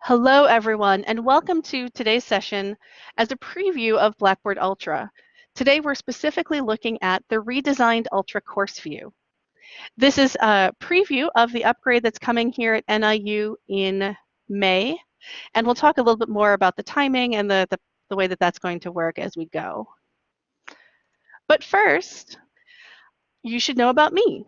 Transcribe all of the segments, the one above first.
Hello, everyone, and welcome to today's session as a preview of Blackboard Ultra. Today, we're specifically looking at the redesigned Ultra course view. This is a preview of the upgrade that's coming here at NIU in May, and we'll talk a little bit more about the timing and the, the, the way that that's going to work as we go. But first, you should know about me.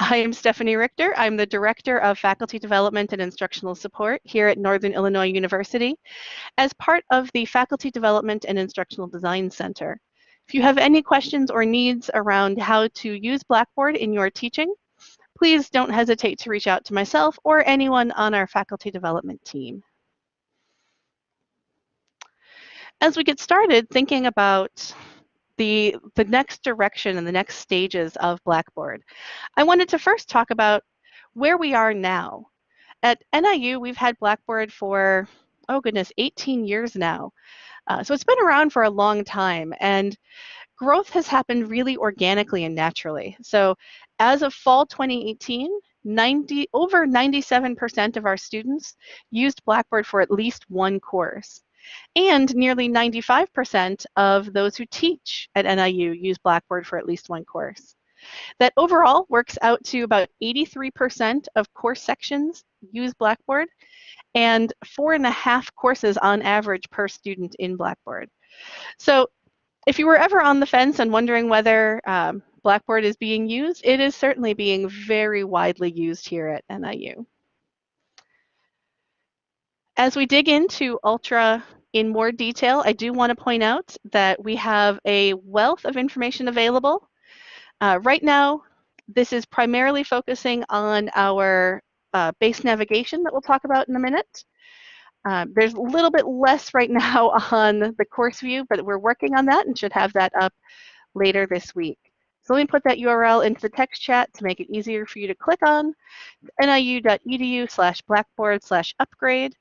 I am Stephanie Richter. I'm the Director of Faculty Development and Instructional Support here at Northern Illinois University as part of the Faculty Development and Instructional Design Center. If you have any questions or needs around how to use Blackboard in your teaching, please don't hesitate to reach out to myself or anyone on our faculty development team. As we get started thinking about the, the next direction and the next stages of Blackboard. I wanted to first talk about where we are now. At NIU, we've had Blackboard for, oh goodness, 18 years now. Uh, so it's been around for a long time and growth has happened really organically and naturally. So as of fall 2018, 90, over 97% of our students used Blackboard for at least one course. And nearly 95% of those who teach at NIU use Blackboard for at least one course. That overall works out to about 83% of course sections use Blackboard and four and a half courses on average per student in Blackboard. So if you were ever on the fence and wondering whether um, Blackboard is being used, it is certainly being very widely used here at NIU. As we dig into Ultra in more detail, I do want to point out that we have a wealth of information available. Uh, right now, this is primarily focusing on our uh, base navigation that we'll talk about in a minute. Uh, there's a little bit less right now on the course view, but we're working on that and should have that up later this week. So let me put that URL into the text chat to make it easier for you to click on, niu.edu slash blackboard slash upgrade.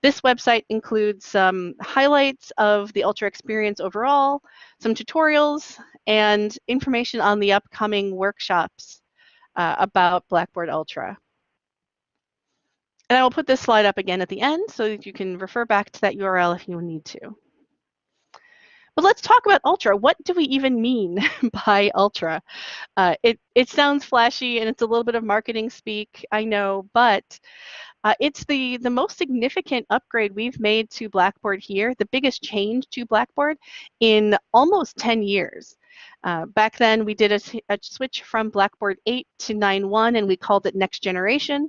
This website includes some highlights of the Ultra experience overall, some tutorials, and information on the upcoming workshops uh, about Blackboard Ultra. And I will put this slide up again at the end so that you can refer back to that URL if you need to. But let's talk about Ultra. What do we even mean by Ultra? Uh, it, it sounds flashy and it's a little bit of marketing speak, I know, but uh, it's the, the most significant upgrade we've made to Blackboard here, the biggest change to Blackboard in almost 10 years. Uh, back then, we did a, a, switch from Blackboard 8 to 9.1, and we called it Next Generation,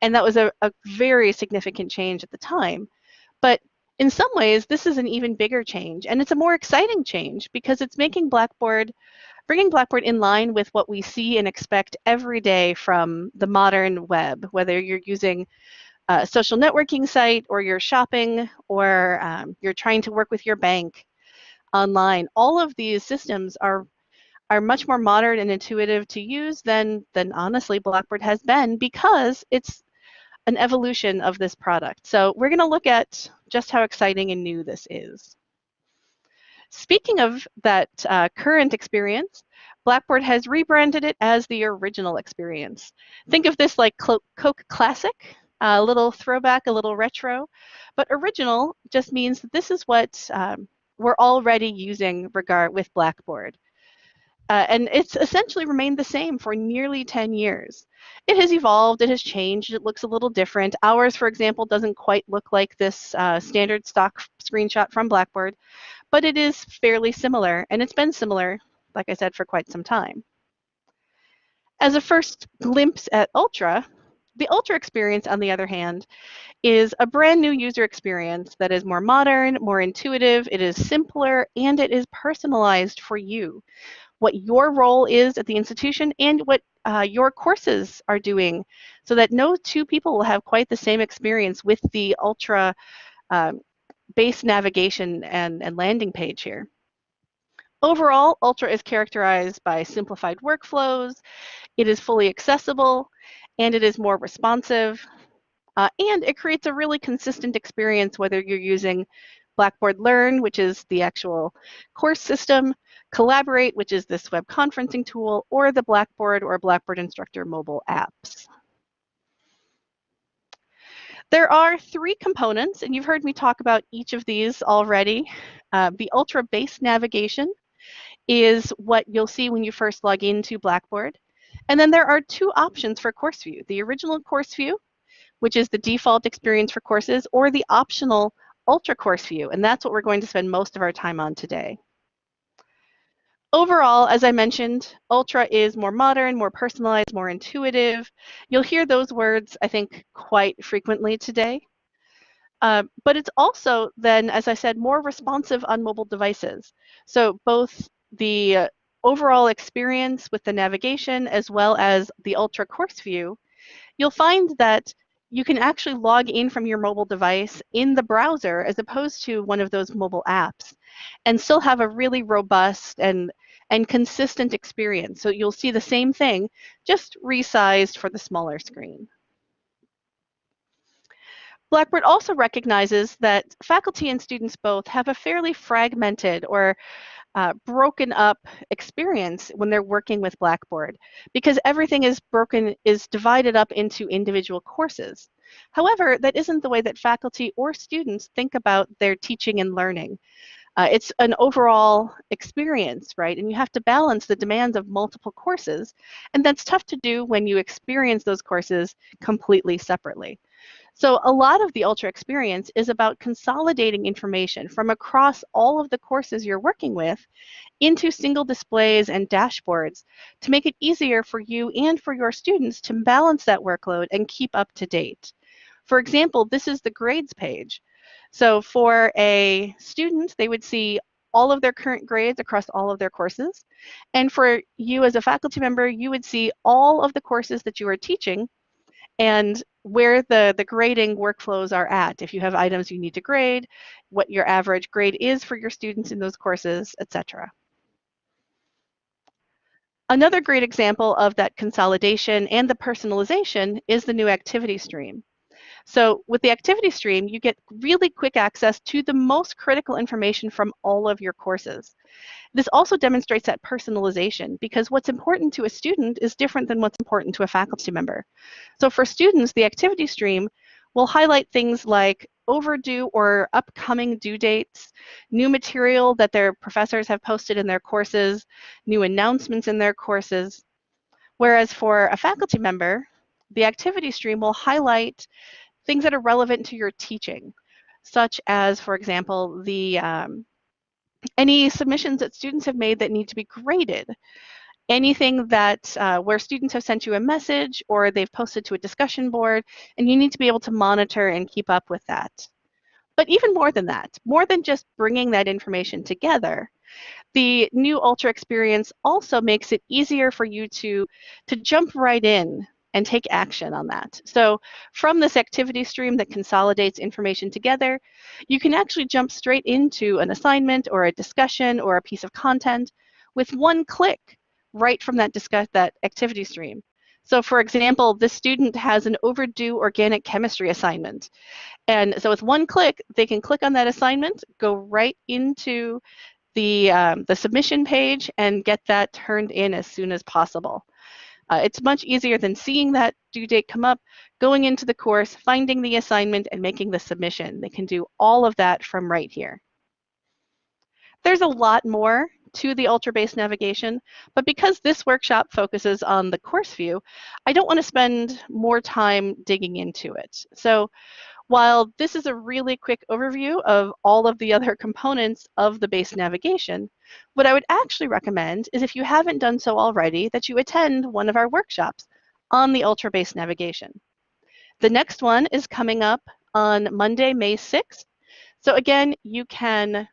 and that was a, a very significant change at the time. But in some ways, this is an even bigger change, and it's a more exciting change because it's making Blackboard, bringing Blackboard in line with what we see and expect every day from the modern web, whether you're using a social networking site or you're shopping or um, you're trying to work with your bank online. All of these systems are are much more modern and intuitive to use than than honestly Blackboard has been because it's an evolution of this product. So we're going to look at just how exciting and new this is. Speaking of that uh, current experience, Blackboard has rebranded it as the original experience. Think of this like Coke Classic, a little throwback, a little retro, but original just means that this is what um, we're already using regard with Blackboard. Uh, and it's essentially remained the same for nearly 10 years. It has evolved, it has changed, it looks a little different. Ours, for example, doesn't quite look like this uh, standard stock screenshot from Blackboard, but it is fairly similar, and it's been similar, like I said, for quite some time. As a first glimpse at Ultra, the Ultra experience, on the other hand, is a brand new user experience that is more modern, more intuitive, it is simpler, and it is personalized for you what your role is at the institution and what uh, your courses are doing so that no two people will have quite the same experience with the ultra um, base navigation and, and landing page here. Overall, Ultra is characterized by simplified workflows, it is fully accessible, and it is more responsive, uh, and it creates a really consistent experience whether you're using Blackboard Learn, which is the actual course system, Collaborate, which is this web conferencing tool, or the Blackboard or Blackboard Instructor mobile apps. There are three components, and you've heard me talk about each of these already. Uh, the Ultra Base Navigation is what you'll see when you first log into Blackboard. And then there are two options for course view, the original course view, which is the default experience for courses, or the optional Ultra course view, and that's what we're going to spend most of our time on today. Overall, as I mentioned, Ultra is more modern, more personalized, more intuitive. You'll hear those words, I think, quite frequently today. Uh, but it's also then, as I said, more responsive on mobile devices. So both the overall experience with the navigation as well as the Ultra course view, you'll find that you can actually log in from your mobile device in the browser as opposed to one of those mobile apps and still have a really robust and and consistent experience. So you'll see the same thing, just resized for the smaller screen. Blackboard also recognizes that faculty and students both have a fairly fragmented or uh, broken up experience when they're working with Blackboard because everything is broken, is divided up into individual courses. However, that isn't the way that faculty or students think about their teaching and learning. Uh, it's an overall experience, right? And you have to balance the demands of multiple courses. And that's tough to do when you experience those courses completely separately. So a lot of the Ultra experience is about consolidating information from across all of the courses you're working with into single displays and dashboards to make it easier for you and for your students to balance that workload and keep up to date. For example, this is the grades page. So for a student, they would see all of their current grades across all of their courses. And for you as a faculty member, you would see all of the courses that you are teaching and where the, the grading workflows are at. If you have items you need to grade, what your average grade is for your students in those courses, etc. Another great example of that consolidation and the personalization is the new activity stream. So with the activity stream, you get really quick access to the most critical information from all of your courses. This also demonstrates that personalization because what's important to a student is different than what's important to a faculty member. So for students, the activity stream will highlight things like overdue or upcoming due dates, new material that their professors have posted in their courses, new announcements in their courses. Whereas for a faculty member, the activity stream will highlight things that are relevant to your teaching, such as, for example, the um, any submissions that students have made that need to be graded, anything that uh, where students have sent you a message or they've posted to a discussion board, and you need to be able to monitor and keep up with that. But even more than that, more than just bringing that information together, the new Ultra experience also makes it easier for you to, to jump right in and take action on that. So from this activity stream that consolidates information together, you can actually jump straight into an assignment or a discussion or a piece of content with one click right from that discuss that activity stream. So for example, this student has an overdue organic chemistry assignment. And so with one click, they can click on that assignment, go right into the, um, the submission page and get that turned in as soon as possible. Uh, it's much easier than seeing that due date come up, going into the course, finding the assignment, and making the submission. They can do all of that from right here. There's a lot more to the ultra-based navigation, but because this workshop focuses on the course view, I don't want to spend more time digging into it. So while this is a really quick overview of all of the other components of the base navigation, what I would actually recommend is if you haven't done so already, that you attend one of our workshops on the Ultra Base navigation. The next one is coming up on Monday, May 6th. So again, you can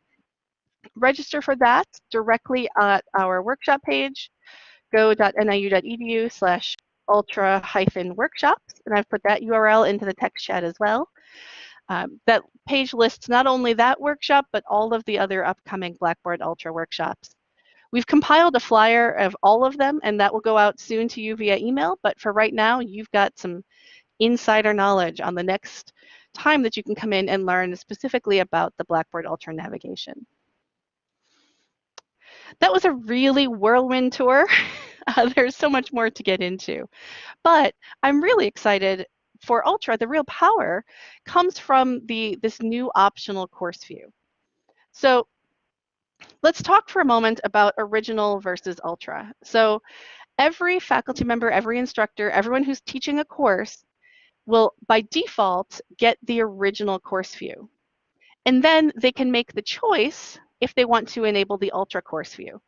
register for that directly at our workshop page, go.niu.edu slash ultra hyphen workshops, and I've put that URL into the text chat as well. Um, that page lists not only that workshop, but all of the other upcoming Blackboard Ultra workshops. We've compiled a flyer of all of them, and that will go out soon to you via email. But for right now, you've got some insider knowledge on the next time that you can come in and learn specifically about the Blackboard Ultra navigation. That was a really whirlwind tour. Uh, there's so much more to get into. But I'm really excited for Ultra, the real power comes from the this new optional course view. So let's talk for a moment about original versus Ultra. So every faculty member, every instructor, everyone who's teaching a course will by default get the original course view. And then they can make the choice if they want to enable the Ultra course view.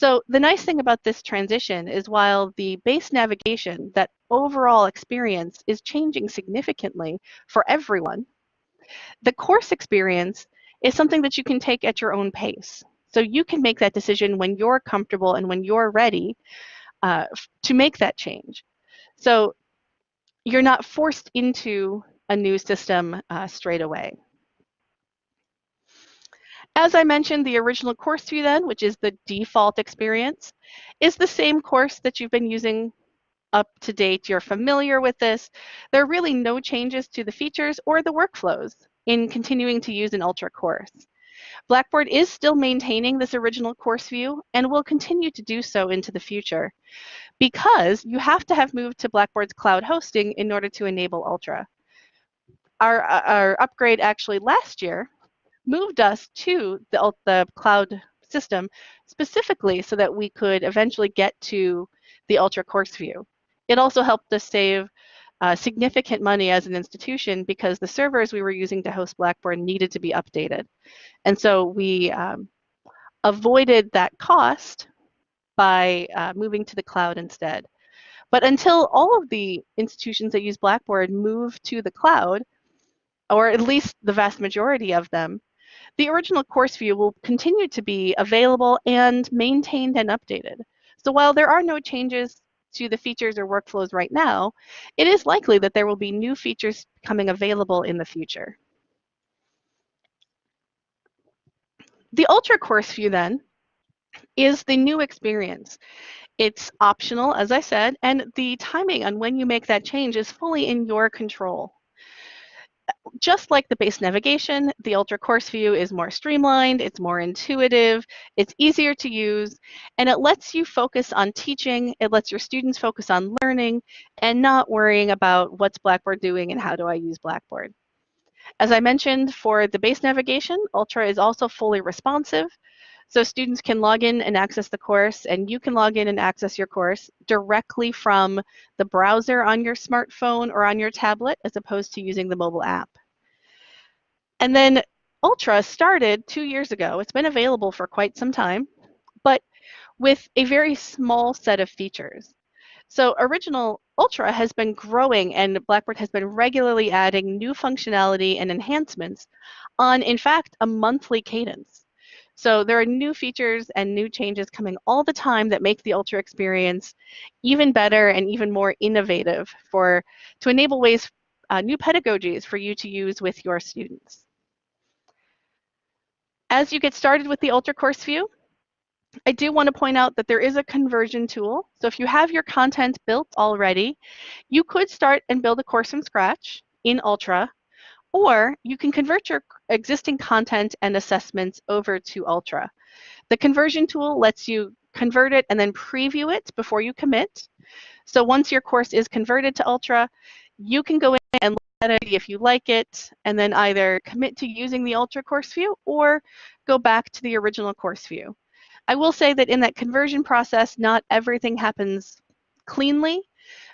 So the nice thing about this transition is while the base navigation, that overall experience is changing significantly for everyone, the course experience is something that you can take at your own pace. So you can make that decision when you're comfortable and when you're ready uh, to make that change. So you're not forced into a new system uh, straight away. As I mentioned, the original course view then, which is the default experience, is the same course that you've been using up to date. You're familiar with this. There are really no changes to the features or the workflows in continuing to use an Ultra course. Blackboard is still maintaining this original course view and will continue to do so into the future because you have to have moved to Blackboard's cloud hosting in order to enable Ultra. Our, uh, our upgrade actually last year moved us to the, the cloud system specifically so that we could eventually get to the Ultra course view. It also helped us save uh, significant money as an institution because the servers we were using to host Blackboard needed to be updated. And so we um, avoided that cost by uh, moving to the cloud instead. But until all of the institutions that use Blackboard move to the cloud, or at least the vast majority of them, the original course view will continue to be available and maintained and updated. So while there are no changes to the features or workflows right now, it is likely that there will be new features coming available in the future. The Ultra course view then is the new experience. It's optional, as I said, and the timing on when you make that change is fully in your control just like the base navigation, the Ultra Course View is more streamlined, it's more intuitive, it's easier to use, and it lets you focus on teaching, it lets your students focus on learning, and not worrying about what's Blackboard doing and how do I use Blackboard. As I mentioned, for the base navigation, Ultra is also fully responsive, so students can log in and access the course, and you can log in and access your course directly from the browser on your smartphone or on your tablet, as opposed to using the mobile app. And then Ultra started two years ago. It's been available for quite some time, but with a very small set of features. So original Ultra has been growing and Blackboard has been regularly adding new functionality and enhancements on, in fact, a monthly cadence. So there are new features and new changes coming all the time that make the Ultra experience even better and even more innovative for to enable ways, uh, new pedagogies for you to use with your students. As you get started with the Ultra Course View, I do want to point out that there is a conversion tool. So if you have your content built already, you could start and build a course from scratch in Ultra or you can convert your existing content and assessments over to Ultra. The conversion tool lets you convert it and then preview it before you commit. So once your course is converted to Ultra, you can go in and look at it if you like it, and then either commit to using the Ultra course view or go back to the original course view. I will say that in that conversion process, not everything happens cleanly.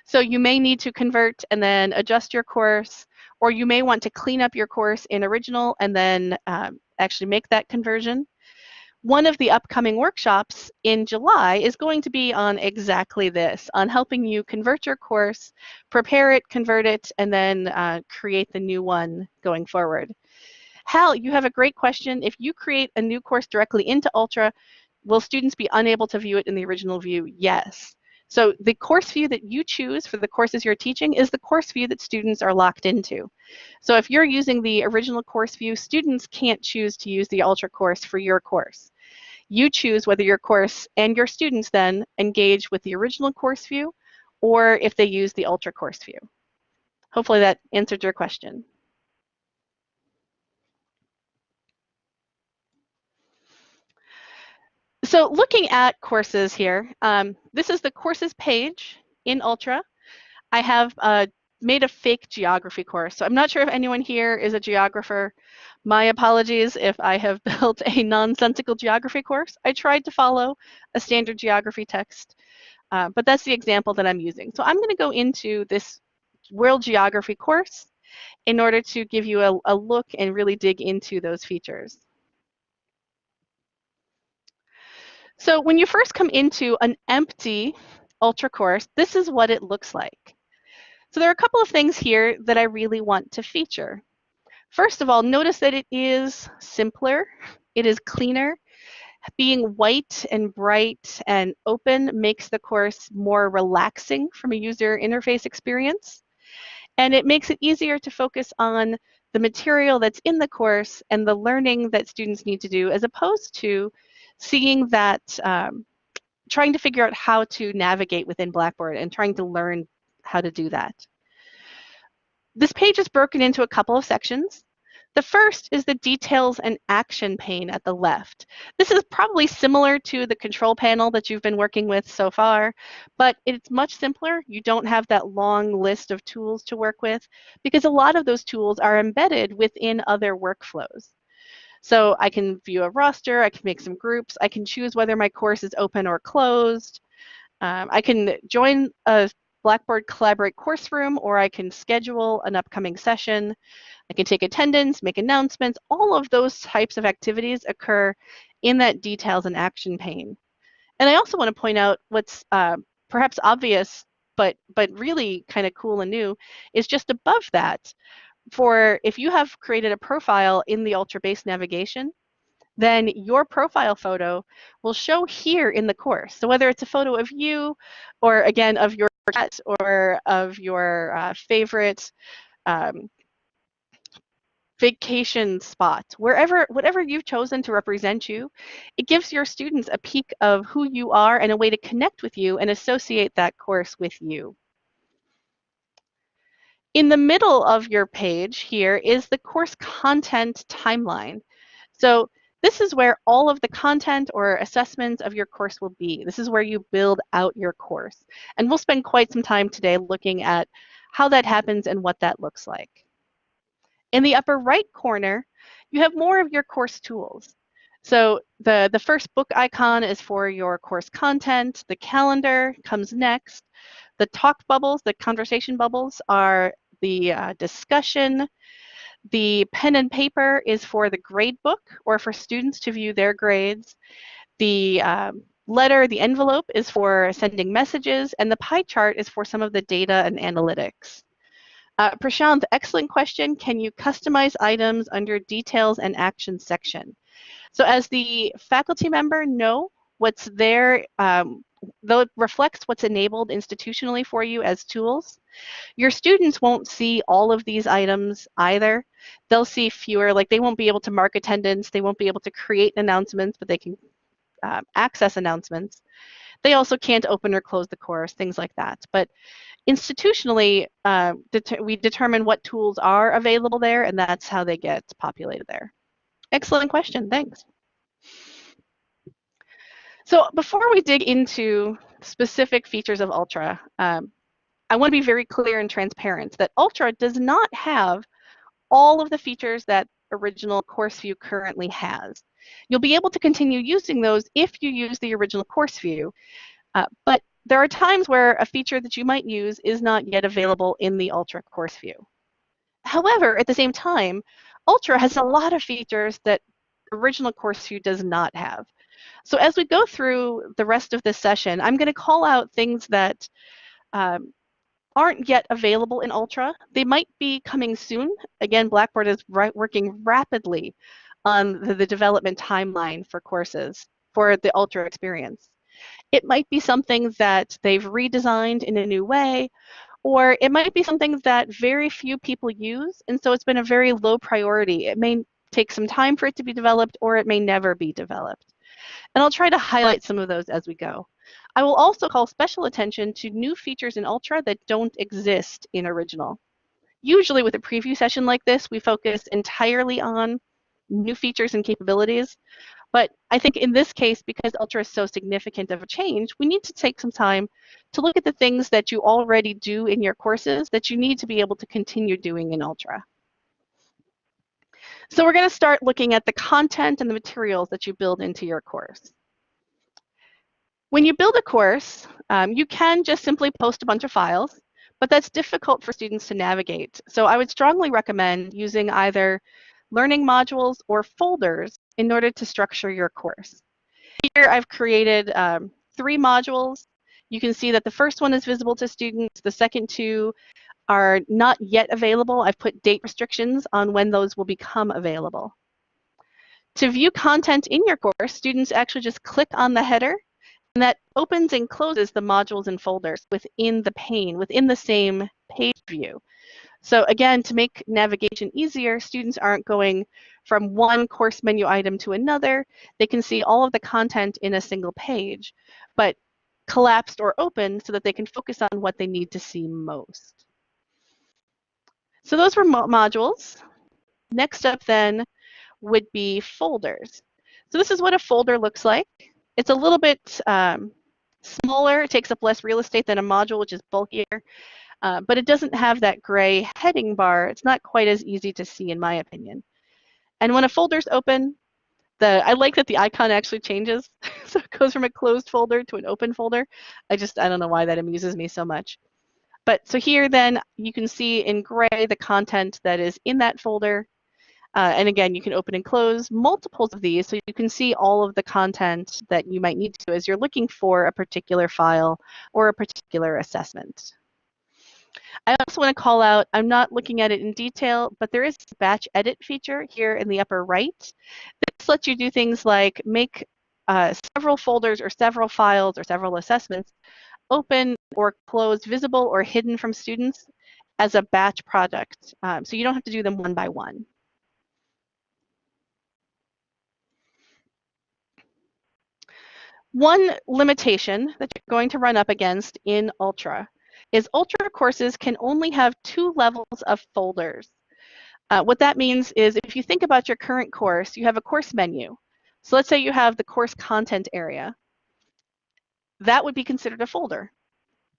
So you may need to convert and then adjust your course, or you may want to clean up your course in original and then um, actually make that conversion. One of the upcoming workshops in July is going to be on exactly this, on helping you convert your course, prepare it, convert it, and then uh, create the new one going forward. Hal, you have a great question. If you create a new course directly into Ultra, will students be unable to view it in the original view? Yes. So the course view that you choose for the courses you're teaching is the course view that students are locked into. So if you're using the original course view, students can't choose to use the Ultra course for your course. You choose whether your course and your students then engage with the original course view or if they use the Ultra course view. Hopefully that answered your question. So looking at courses here, um, this is the courses page in Ultra. I have uh, made a fake geography course. So I'm not sure if anyone here is a geographer. My apologies if I have built a nonsensical geography course. I tried to follow a standard geography text, uh, but that's the example that I'm using. So I'm going to go into this world geography course in order to give you a, a look and really dig into those features. So when you first come into an empty Ultra course, this is what it looks like. So there are a couple of things here that I really want to feature. First of all, notice that it is simpler, it is cleaner. Being white and bright and open makes the course more relaxing from a user interface experience. And it makes it easier to focus on the material that's in the course and the learning that students need to do as opposed to seeing that, um, trying to figure out how to navigate within Blackboard and trying to learn how to do that. This page is broken into a couple of sections. The first is the details and action pane at the left. This is probably similar to the control panel that you've been working with so far, but it's much simpler. You don't have that long list of tools to work with because a lot of those tools are embedded within other workflows. So I can view a roster, I can make some groups, I can choose whether my course is open or closed. Um, I can join a Blackboard Collaborate course room or I can schedule an upcoming session. I can take attendance, make announcements. All of those types of activities occur in that details and action pane. And I also want to point out what's uh, perhaps obvious, but, but really kind of cool and new, is just above that for if you have created a profile in the Ultra Base navigation, then your profile photo will show here in the course. So whether it's a photo of you or again of your cat or of your uh, favorite um, vacation spot, wherever, whatever you've chosen to represent you, it gives your students a peek of who you are and a way to connect with you and associate that course with you. In the middle of your page here is the course content timeline. So this is where all of the content or assessments of your course will be. This is where you build out your course. And we'll spend quite some time today looking at how that happens and what that looks like. In the upper right corner, you have more of your course tools. So the, the first book icon is for your course content. The calendar comes next. The talk bubbles, the conversation bubbles are the uh, discussion. The pen and paper is for the grade book or for students to view their grades. The um, letter, the envelope is for sending messages, and the pie chart is for some of the data and analytics. Uh, Prashant, excellent question. Can you customize items under details and action section? So as the faculty member, no. What's there, um, though it reflects what's enabled institutionally for you as tools, your students won't see all of these items either. They'll see fewer, like they won't be able to mark attendance, they won't be able to create announcements, but they can uh, access announcements. They also can't open or close the course, things like that. But institutionally, uh, det we determine what tools are available there, and that's how they get populated there. Excellent question, thanks. So before we dig into specific features of Ultra, um, I want to be very clear and transparent that Ultra does not have all of the features that original course view currently has. You'll be able to continue using those if you use the original course view, uh, but there are times where a feature that you might use is not yet available in the Ultra course view. However, at the same time, Ultra has a lot of features that original course view does not have. So as we go through the rest of this session, I'm going to call out things that um, aren't yet available in Ultra. They might be coming soon. Again, Blackboard is working rapidly on the, the development timeline for courses for the Ultra experience. It might be something that they've redesigned in a new way, or it might be something that very few people use, and so it's been a very low priority. It may take some time for it to be developed, or it may never be developed. And I'll try to highlight some of those as we go. I will also call special attention to new features in Ultra that don't exist in Original. Usually with a preview session like this, we focus entirely on new features and capabilities, But I think in this case, because Ultra is so significant of a change, we need to take some time to look at the things that you already do in your courses that you need to be able to continue doing in Ultra. So we're going to start looking at the content and the materials that you build into your course. When you build a course, um, you can just simply post a bunch of files, but that's difficult for students to navigate. So I would strongly recommend using either learning modules or folders in order to structure your course. Here I've created um, three modules. You can see that the first one is visible to students. The second two are not yet available. I've put date restrictions on when those will become available. To view content in your course, students actually just click on the header and that opens and closes the modules and folders within the pane, within the same page view. So again, to make navigation easier, students aren't going from one course menu item to another. They can see all of the content in a single page, but collapsed or open so that they can focus on what they need to see most. So those were mo modules. Next up then would be folders. So this is what a folder looks like. It's a little bit um, smaller. It takes up less real estate than a module, which is bulkier. Uh, but it doesn't have that gray heading bar. It's not quite as easy to see in my opinion. And when a folder's open, the I like that the icon actually changes. so it goes from a closed folder to an open folder. I just, I don't know why that amuses me so much. But so here then you can see in gray the content that is in that folder. Uh, and again, you can open and close multiples of these so you can see all of the content that you might need to as you're looking for a particular file or a particular assessment. I also want to call out, I'm not looking at it in detail, but there is a batch edit feature here in the upper right. This lets you do things like make uh, several folders or several files or several assessments open or closed, visible or hidden from students as a batch project. Um, so you don't have to do them one by one. One limitation that you're going to run up against in Ultra is Ultra courses can only have two levels of folders. Uh, what that means is if you think about your current course, you have a course menu. So let's say you have the course content area that would be considered a folder.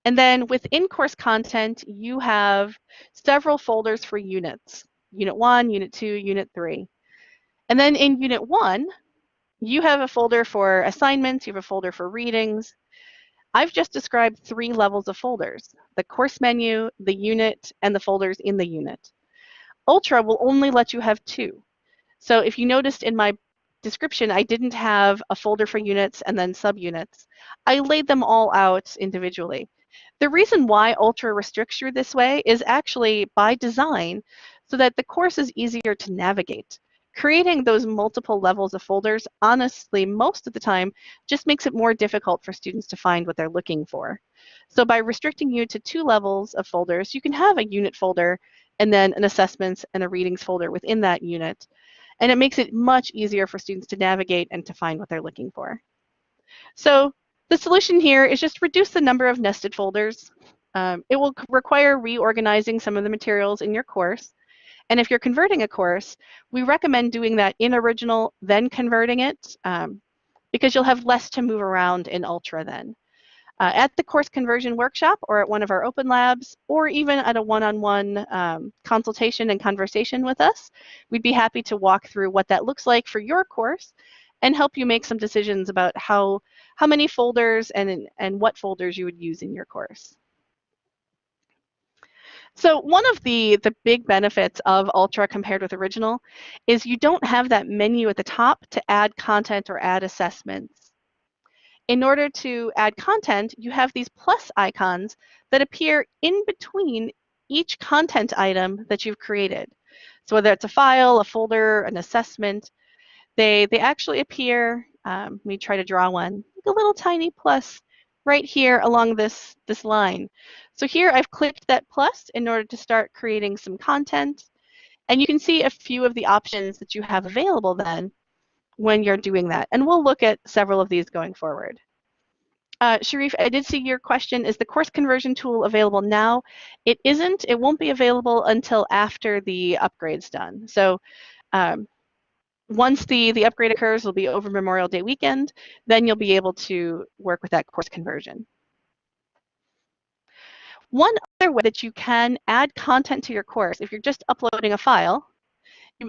And then within course content, you have several folders for units, unit one, unit two, unit three. And then in unit one, you have a folder for assignments, you have a folder for readings. I've just described three levels of folders, the course menu, the unit, and the folders in the unit. Ultra will only let you have two. So if you noticed in my description, I didn't have a folder for units and then subunits. I laid them all out individually. The reason why Ultra restricts you this way is actually by design so that the course is easier to navigate. Creating those multiple levels of folders, honestly, most of the time, just makes it more difficult for students to find what they're looking for. So by restricting you to two levels of folders, you can have a unit folder and then an assessments and a readings folder within that unit. And it makes it much easier for students to navigate and to find what they're looking for. So the solution here is just reduce the number of nested folders. Um, it will require reorganizing some of the materials in your course. And if you're converting a course, we recommend doing that in original, then converting it, um, because you'll have less to move around in Ultra then. Uh, at the course conversion workshop or at one of our open labs or even at a one-on-one -on -one, um, consultation and conversation with us, we'd be happy to walk through what that looks like for your course and help you make some decisions about how, how many folders and, and what folders you would use in your course. So one of the, the big benefits of Ultra compared with Original is you don't have that menu at the top to add content or add assessments in order to add content, you have these plus icons that appear in between each content item that you've created. So whether it's a file, a folder, an assessment, they, they actually appear, um, let me try to draw one, a little tiny plus right here along this, this line. So here I've clicked that plus in order to start creating some content. And you can see a few of the options that you have available then when you're doing that. And we'll look at several of these going forward. Uh, Sharif, I did see your question. Is the course conversion tool available now? It isn't. It won't be available until after the upgrade's done. So um, once the, the upgrade occurs, will be over Memorial Day weekend, then you'll be able to work with that course conversion. One other way that you can add content to your course, if you're just uploading a file,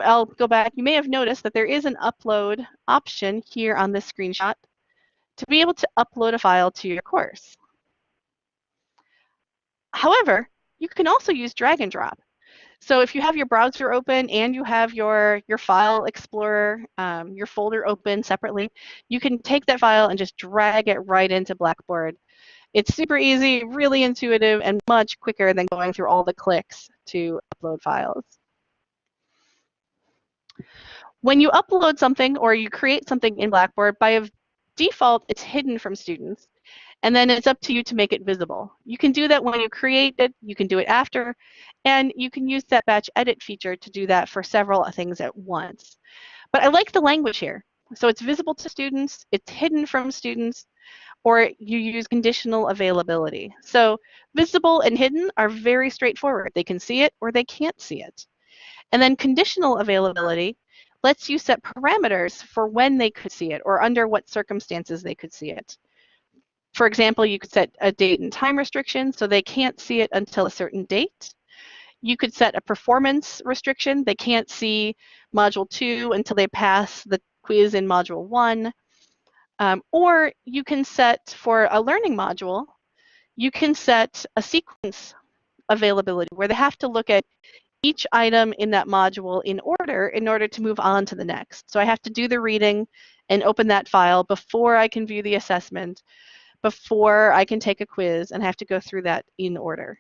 I'll go back, you may have noticed that there is an upload option here on this screenshot to be able to upload a file to your course. However, you can also use drag and drop. So if you have your browser open and you have your, your file explorer, um, your folder open separately, you can take that file and just drag it right into Blackboard. It's super easy, really intuitive, and much quicker than going through all the clicks to upload files. When you upload something or you create something in Blackboard, by default, it's hidden from students and then it's up to you to make it visible. You can do that when you create it, you can do it after, and you can use that batch edit feature to do that for several things at once. But I like the language here. So it's visible to students, it's hidden from students, or you use conditional availability. So visible and hidden are very straightforward. They can see it or they can't see it. And then conditional availability lets you set parameters for when they could see it or under what circumstances they could see it. For example, you could set a date and time restriction so they can't see it until a certain date. You could set a performance restriction. They can't see module two until they pass the quiz in module one. Um, or you can set for a learning module, you can set a sequence availability where they have to look at each item in that module in order in order to move on to the next. So I have to do the reading and open that file before I can view the assessment before I can take a quiz and have to go through that in order.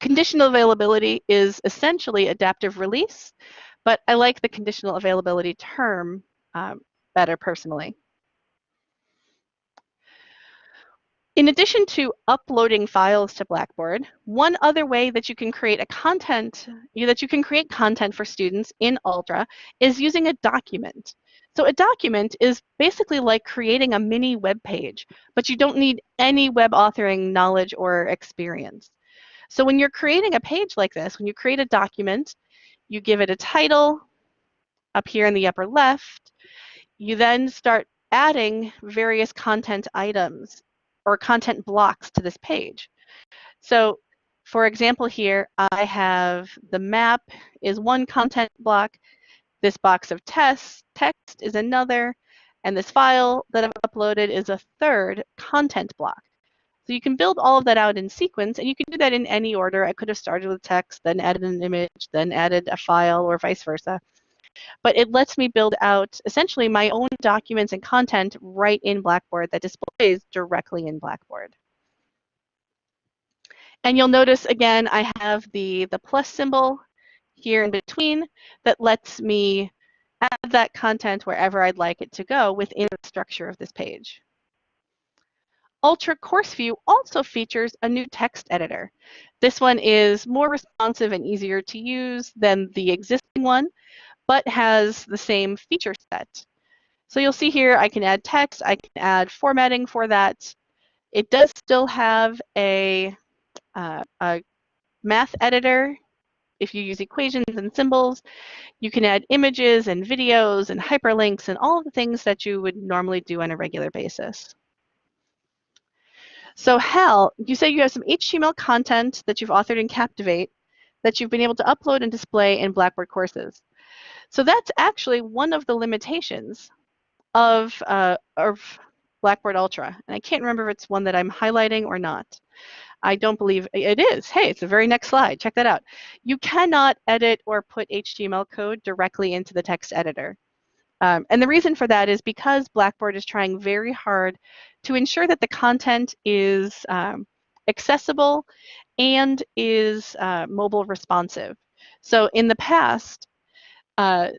Conditional availability is essentially adaptive release, but I like the conditional availability term um, better personally. In addition to uploading files to Blackboard, one other way that you can create a content, that you can create content for students in Ultra is using a document. So a document is basically like creating a mini web page, but you don't need any web authoring knowledge or experience. So when you're creating a page like this, when you create a document, you give it a title up here in the upper left. You then start adding various content items or content blocks to this page. So for example here, I have the map is one content block, this box of tests, text is another, and this file that I've uploaded is a third content block. So you can build all of that out in sequence, and you can do that in any order. I could have started with text, then added an image, then added a file, or vice versa. But it lets me build out essentially my own documents and content right in Blackboard that displays directly in Blackboard. And you'll notice again, I have the, the plus symbol here in between that lets me add that content wherever I'd like it to go within the structure of this page. Ultra Course View also features a new text editor. This one is more responsive and easier to use than the existing one, but has the same feature set. So you'll see here I can add text, I can add formatting for that. It does still have a, uh, a math editor if you use equations and symbols, you can add images and videos and hyperlinks and all the things that you would normally do on a regular basis. So Hal, you say you have some HTML content that you've authored in Captivate that you've been able to upload and display in Blackboard courses. So that's actually one of the limitations of, uh, of Blackboard Ultra. And I can't remember if it's one that I'm highlighting or not. I don't believe it is. Hey, it's the very next slide. Check that out. You cannot edit or put HTML code directly into the text editor. Um, and the reason for that is because Blackboard is trying very hard to ensure that the content is um, accessible and is uh, mobile responsive. So in the past, uh,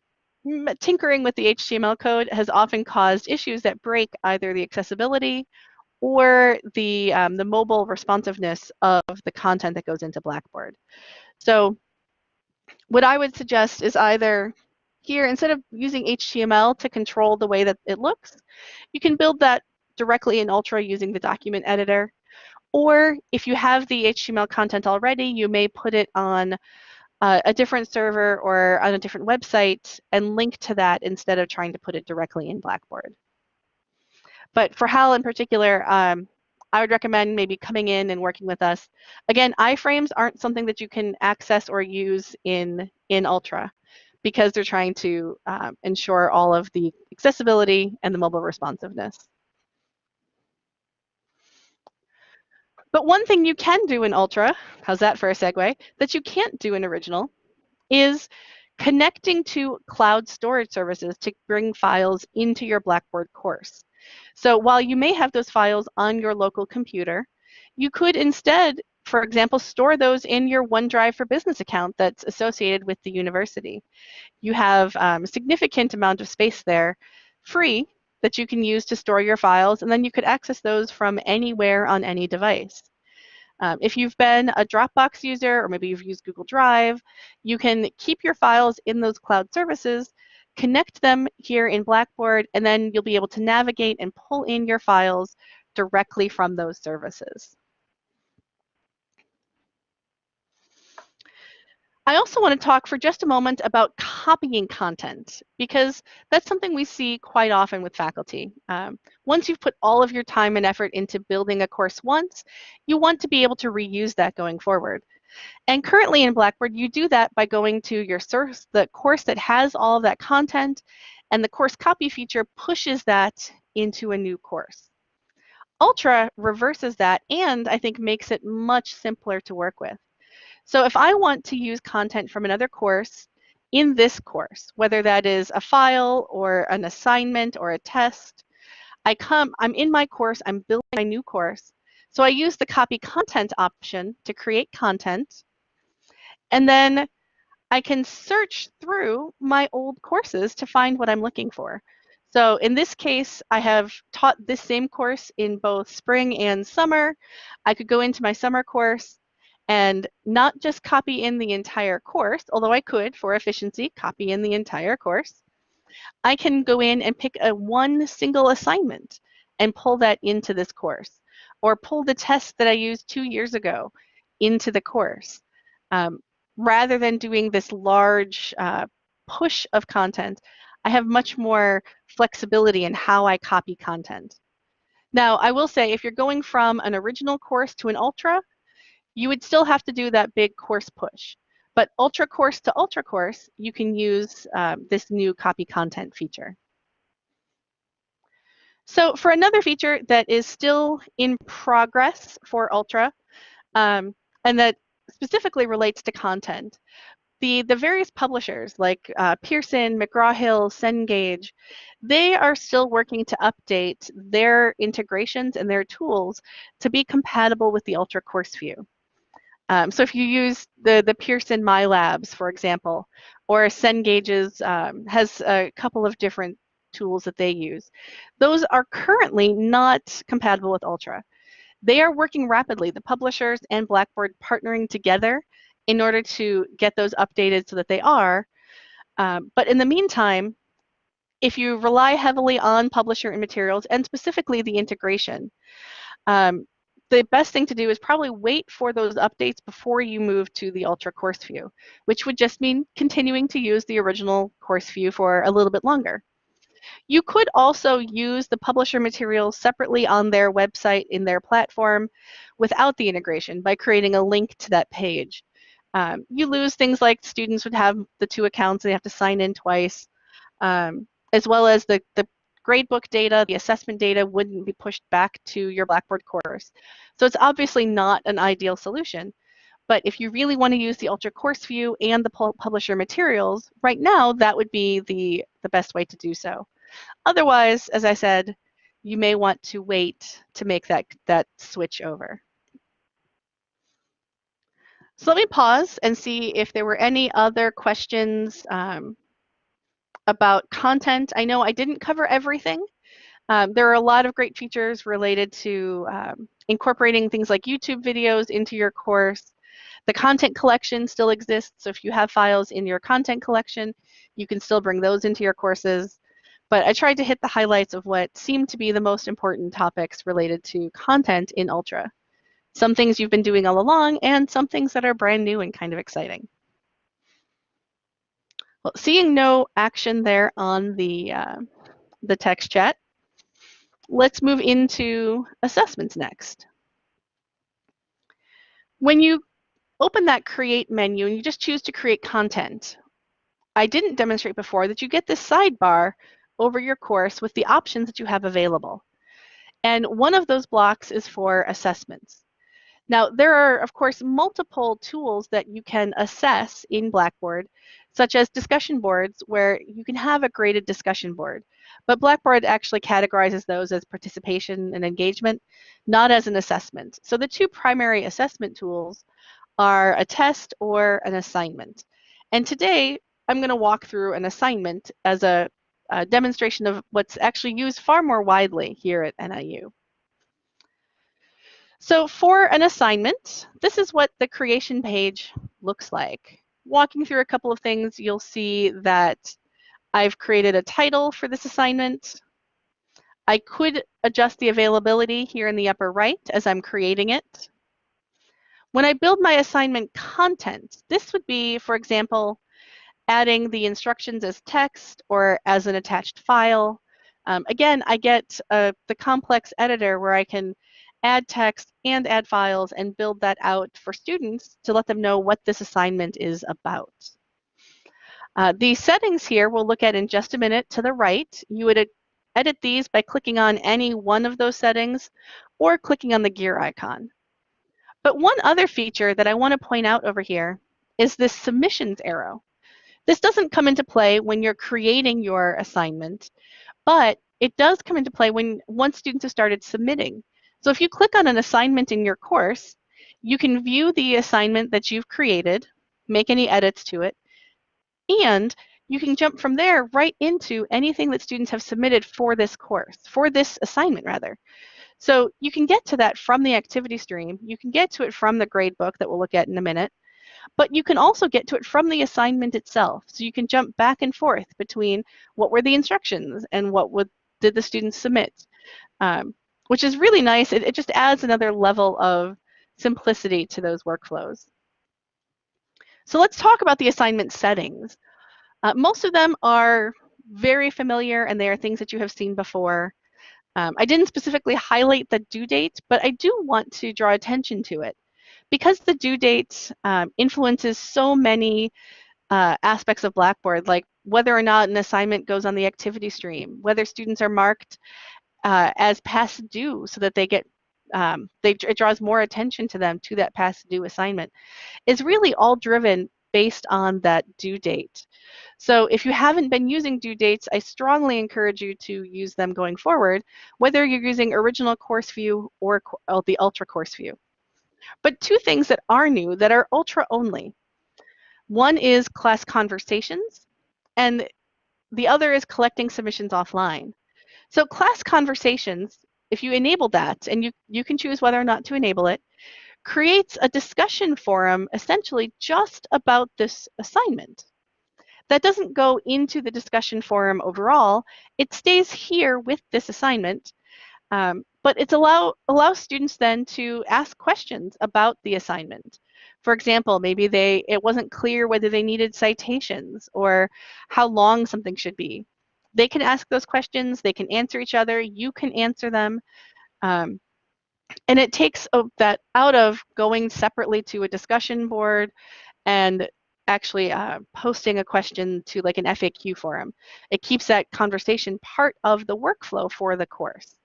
tinkering with the HTML code has often caused issues that break either the accessibility or the, um, the mobile responsiveness of the content that goes into Blackboard. So what I would suggest is either here, instead of using HTML to control the way that it looks, you can build that directly in Ultra using the document editor. Or if you have the HTML content already, you may put it on uh, a different server or on a different website and link to that instead of trying to put it directly in Blackboard. But for Hal in particular, um, I would recommend maybe coming in and working with us. Again, iframes aren't something that you can access or use in, in Ultra because they're trying to um, ensure all of the accessibility and the mobile responsiveness. But one thing you can do in Ultra, how's that for a segue, that you can't do in Original is connecting to cloud storage services to bring files into your Blackboard course. So while you may have those files on your local computer, you could instead, for example, store those in your OneDrive for Business account that's associated with the university. You have um, a significant amount of space there free that you can use to store your files, and then you could access those from anywhere on any device. Um, if you've been a Dropbox user, or maybe you've used Google Drive, you can keep your files in those cloud services connect them here in Blackboard, and then you'll be able to navigate and pull in your files directly from those services. I also want to talk for just a moment about copying content because that's something we see quite often with faculty. Um, once you've put all of your time and effort into building a course once, you want to be able to reuse that going forward. And currently in Blackboard, you do that by going to your source, the course that has all of that content, and the course copy feature pushes that into a new course. Ultra reverses that and I think makes it much simpler to work with. So if I want to use content from another course in this course, whether that is a file or an assignment or a test, I come, I'm in my course, I'm building my new course, so I use the copy content option to create content. And then I can search through my old courses to find what I'm looking for. So in this case, I have taught this same course in both spring and summer. I could go into my summer course and not just copy in the entire course, although I could for efficiency copy in the entire course. I can go in and pick a one single assignment and pull that into this course or pull the test that I used two years ago into the course. Um, rather than doing this large uh, push of content, I have much more flexibility in how I copy content. Now, I will say if you're going from an original course to an ultra, you would still have to do that big course push. But ultra course to ultra course, you can use um, this new copy content feature. So for another feature that is still in progress for Ultra, um, and that specifically relates to content, the, the various publishers like uh, Pearson, McGraw-Hill, Cengage, they are still working to update their integrations and their tools to be compatible with the Ultra Course View. Um, so if you use the, the Pearson MyLabs, for example, or Cengage's um, has a couple of different tools that they use. Those are currently not compatible with Ultra. They are working rapidly, the publishers and Blackboard partnering together in order to get those updated so that they are. Um, but in the meantime, if you rely heavily on publisher and materials, and specifically the integration, um, the best thing to do is probably wait for those updates before you move to the Ultra Course View, which would just mean continuing to use the original course view for a little bit longer. You could also use the publisher materials separately on their website in their platform without the integration by creating a link to that page. Um, you lose things like students would have the two accounts, they have to sign in twice, um, as well as the, the gradebook data, the assessment data wouldn't be pushed back to your Blackboard course. So it's obviously not an ideal solution. But if you really want to use the Ultra Course View and the publisher materials, right now that would be the, the best way to do so. Otherwise, as I said, you may want to wait to make that, that switch over. So let me pause and see if there were any other questions um, about content. I know I didn't cover everything. Um, there are a lot of great features related to um, incorporating things like YouTube videos into your course. The content collection still exists, so if you have files in your content collection, you can still bring those into your courses. But I tried to hit the highlights of what seemed to be the most important topics related to content in Ultra. Some things you've been doing all along and some things that are brand new and kind of exciting. Well, seeing no action there on the, uh, the text chat, let's move into assessments next. When you open that create menu and you just choose to create content, I didn't demonstrate before that you get this sidebar over your course with the options that you have available. And one of those blocks is for assessments. Now, there are, of course, multiple tools that you can assess in Blackboard, such as discussion boards, where you can have a graded discussion board. But Blackboard actually categorizes those as participation and engagement, not as an assessment. So the two primary assessment tools are a test or an assignment. And today, I'm going to walk through an assignment as a, a demonstration of what's actually used far more widely here at NIU. So for an assignment, this is what the creation page looks like. Walking through a couple of things, you'll see that I've created a title for this assignment. I could adjust the availability here in the upper right as I'm creating it. When I build my assignment content, this would be, for example, adding the instructions as text or as an attached file. Um, again, I get uh, the complex editor where I can add text and add files and build that out for students to let them know what this assignment is about. Uh, the settings here we'll look at in just a minute to the right. You would edit these by clicking on any one of those settings or clicking on the gear icon. But one other feature that I want to point out over here is this submissions arrow. This doesn't come into play when you're creating your assignment, but it does come into play when once students have started submitting. So if you click on an assignment in your course, you can view the assignment that you've created, make any edits to it, and you can jump from there right into anything that students have submitted for this course, for this assignment rather. So you can get to that from the activity stream. You can get to it from the grade book that we'll look at in a minute, but you can also get to it from the assignment itself. So you can jump back and forth between what were the instructions and what would, did the students submit. Um, which is really nice. It, it just adds another level of simplicity to those workflows. So let's talk about the assignment settings. Uh, most of them are very familiar and they are things that you have seen before. Um, I didn't specifically highlight the due date, but I do want to draw attention to it. Because the due date um, influences so many uh, aspects of Blackboard, like whether or not an assignment goes on the activity stream, whether students are marked uh, as past due so that they get um, they, it draws more attention to them to that past due assignment is really all driven based on that due date. So if you haven't been using due dates, I strongly encourage you to use them going forward, whether you're using original course view or uh, the ultra course view. But two things that are new that are ultra only. One is class conversations, and the other is collecting submissions offline. So class conversations, if you enable that, and you, you can choose whether or not to enable it, creates a discussion forum essentially just about this assignment. That doesn't go into the discussion forum overall. It stays here with this assignment, um, but it allow, allows students then to ask questions about the assignment. For example, maybe they it wasn't clear whether they needed citations or how long something should be they can ask those questions, they can answer each other, you can answer them. Um, and it takes that out of going separately to a discussion board and actually uh, posting a question to like an FAQ forum. It keeps that conversation part of the workflow for the course.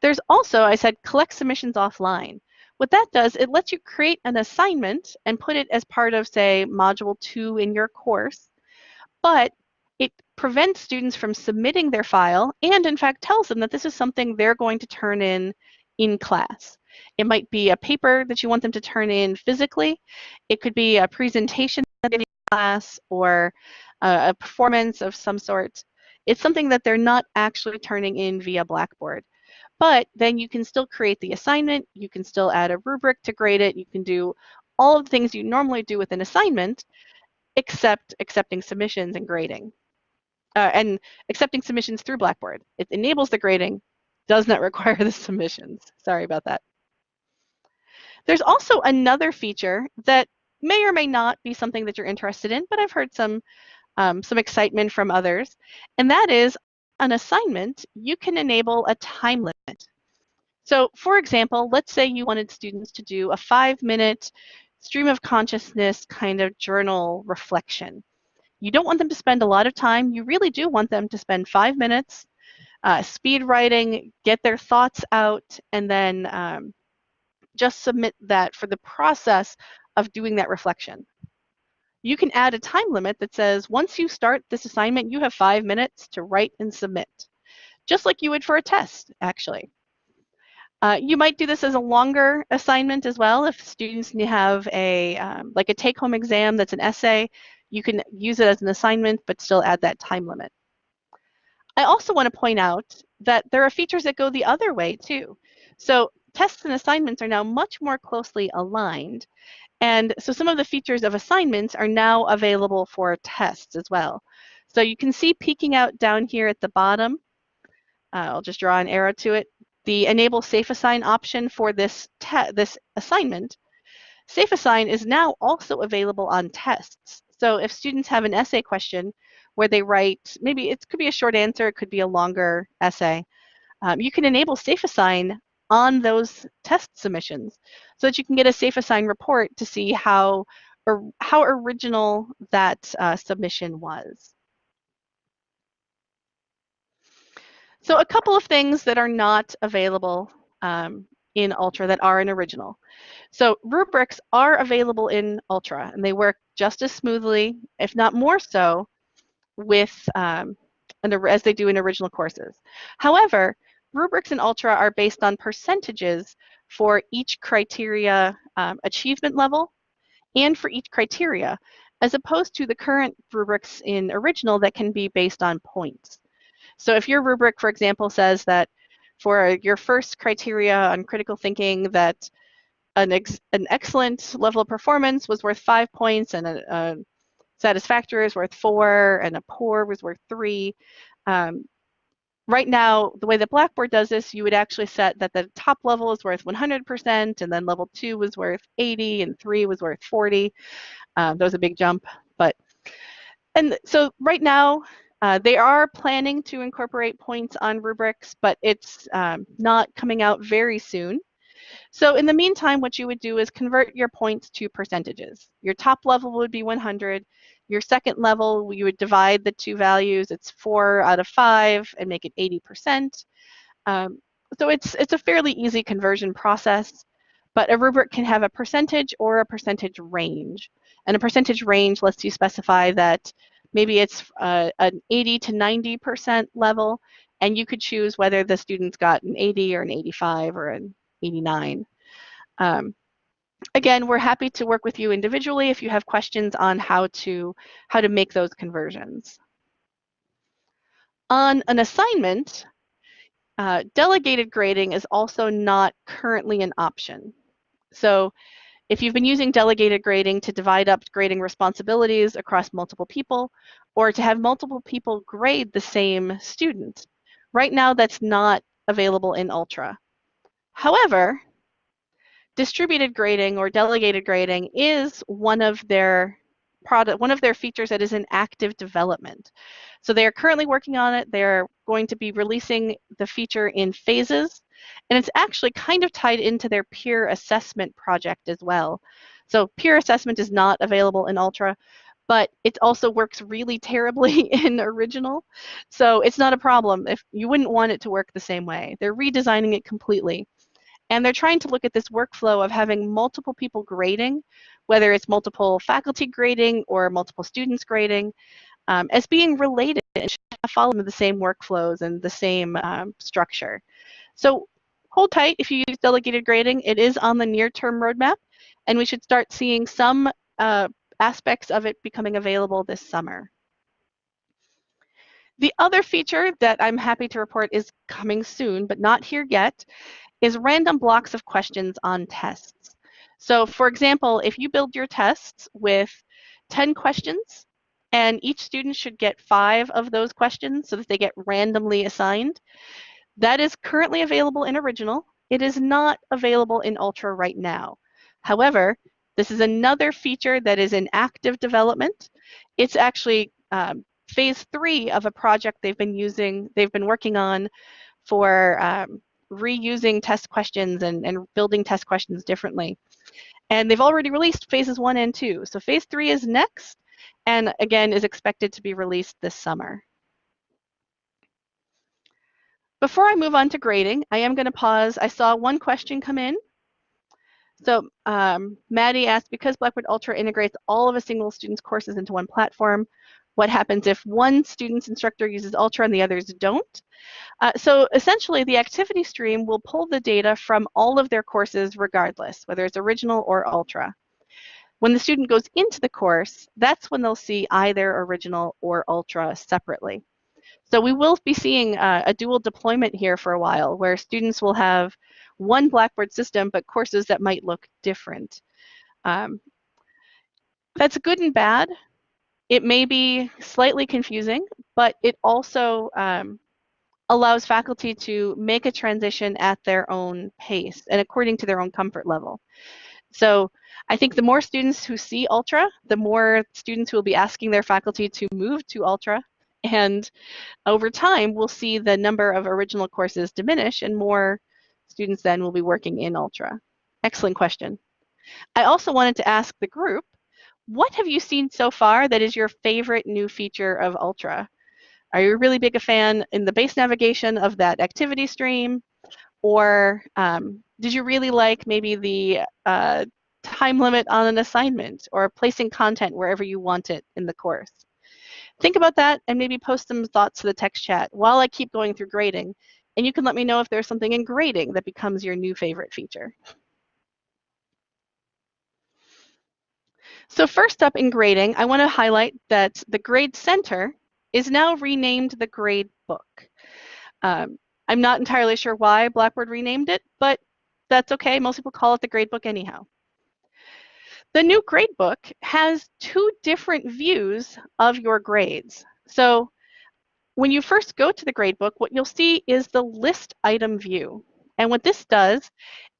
There's also, I said, collect submissions offline. What that does, it lets you create an assignment and put it as part of, say, module two in your course, but it prevents students from submitting their file and in fact tells them that this is something they're going to turn in in class. It might be a paper that you want them to turn in physically. It could be a presentation in class or a performance of some sort. It's something that they're not actually turning in via Blackboard. But then you can still create the assignment, you can still add a rubric to grade it, you can do all of the things you normally do with an assignment, except accepting submissions and grading uh, and accepting submissions through Blackboard. It enables the grading, does not require the submissions. Sorry about that. There's also another feature that may or may not be something that you're interested in, but I've heard some um, some excitement from others, and that is an assignment, you can enable a time limit. So for example, let's say you wanted students to do a five minute stream of consciousness kind of journal reflection. You don't want them to spend a lot of time. You really do want them to spend five minutes uh, speed writing, get their thoughts out, and then um, just submit that for the process of doing that reflection. You can add a time limit that says once you start this assignment, you have five minutes to write and submit, just like you would for a test, actually. Uh, you might do this as a longer assignment as well. If students have a um, like a take-home exam that's an essay, you can use it as an assignment, but still add that time limit. I also want to point out that there are features that go the other way too. So tests and assignments are now much more closely aligned. And so some of the features of assignments are now available for tests as well. So you can see peeking out down here at the bottom, uh, I'll just draw an arrow to it, the enable SafeAssign option for this, this assignment. SafeAssign is now also available on tests. So if students have an essay question where they write, maybe it could be a short answer, it could be a longer essay, um, you can enable SafeAssign on those test submissions so that you can get a SafeAssign report to see how, or how original that uh, submission was. So a couple of things that are not available um, in Ultra that are in original. So rubrics are available in Ultra and they work just as smoothly, if not more so, with um, as they do in original courses. However, rubrics in Ultra are based on percentages for each criteria um, achievement level and for each criteria, as opposed to the current rubrics in original that can be based on points. So if your rubric, for example, says that for your first criteria on critical thinking that an, ex an excellent level of performance was worth five points and a, a satisfactory is worth four and a poor was worth three. Um, right now, the way that Blackboard does this, you would actually set that the top level is worth 100% and then level two was worth 80 and three was worth 40. Um, that was a big jump, but and so right now uh, they are planning to incorporate points on rubrics, but it's um, not coming out very soon. So in the meantime, what you would do is convert your points to percentages. Your top level would be 100. Your second level, you would divide the two values. It's four out of five and make it 80%. Um, so it's, it's a fairly easy conversion process, but a rubric can have a percentage or a percentage range. And a percentage range lets you specify that maybe it's uh, an 80 to 90% level, and you could choose whether the students got an 80 or an 85 or an 89. Um, again, we're happy to work with you individually if you have questions on how to, how to make those conversions. On an assignment, uh, delegated grading is also not currently an option. So if you've been using delegated grading to divide up grading responsibilities across multiple people, or to have multiple people grade the same student, right now that's not available in Ultra. However, distributed grading or delegated grading is one of their product, one of their features that is in active development. So they are currently working on it. They're going to be releasing the feature in phases and it's actually kind of tied into their peer assessment project as well. So peer assessment is not available in Ultra, but it also works really terribly in original. So it's not a problem if you wouldn't want it to work the same way. They're redesigning it completely. And they're trying to look at this workflow of having multiple people grading, whether it's multiple faculty grading or multiple students grading, um, as being related and following the same workflows and the same um, structure. So hold tight if you use delegated grading. It is on the near-term roadmap, and we should start seeing some uh, aspects of it becoming available this summer. The other feature that I'm happy to report is coming soon, but not here yet, is random blocks of questions on tests. So for example, if you build your tests with 10 questions, and each student should get five of those questions so that they get randomly assigned, that is currently available in original. It is not available in Ultra right now. However, this is another feature that is in active development. It's actually um, phase three of a project they've been using, they've been working on for um, reusing test questions and, and building test questions differently. And they've already released phases one and two. So phase three is next, and again is expected to be released this summer. Before I move on to grading, I am going to pause. I saw one question come in. So um, Maddie asked, because Blackboard Ultra integrates all of a single student's courses into one platform, what happens if one student's instructor uses Ultra and the others don't? Uh, so essentially, the activity stream will pull the data from all of their courses regardless, whether it's original or Ultra. When the student goes into the course, that's when they'll see either original or Ultra separately. So we will be seeing uh, a dual deployment here for a while, where students will have one Blackboard system, but courses that might look different. Um, that's good and bad. It may be slightly confusing, but it also um, allows faculty to make a transition at their own pace and according to their own comfort level. So I think the more students who see Ultra, the more students who will be asking their faculty to move to Ultra. And over time, we'll see the number of original courses diminish and more students then will be working in Ultra. Excellent question. I also wanted to ask the group, what have you seen so far that is your favorite new feature of Ultra? Are you really big a fan in the base navigation of that activity stream? Or um, did you really like maybe the uh, time limit on an assignment or placing content wherever you want it in the course? Think about that and maybe post some thoughts to the text chat while I keep going through grading. And you can let me know if there's something in grading that becomes your new favorite feature. So first up in grading, I want to highlight that the Grade Center is now renamed the Grade Book. Um, I'm not entirely sure why Blackboard renamed it, but that's okay. Most people call it the Gradebook anyhow. The new gradebook has two different views of your grades. So when you first go to the gradebook, what you'll see is the list item view. And what this does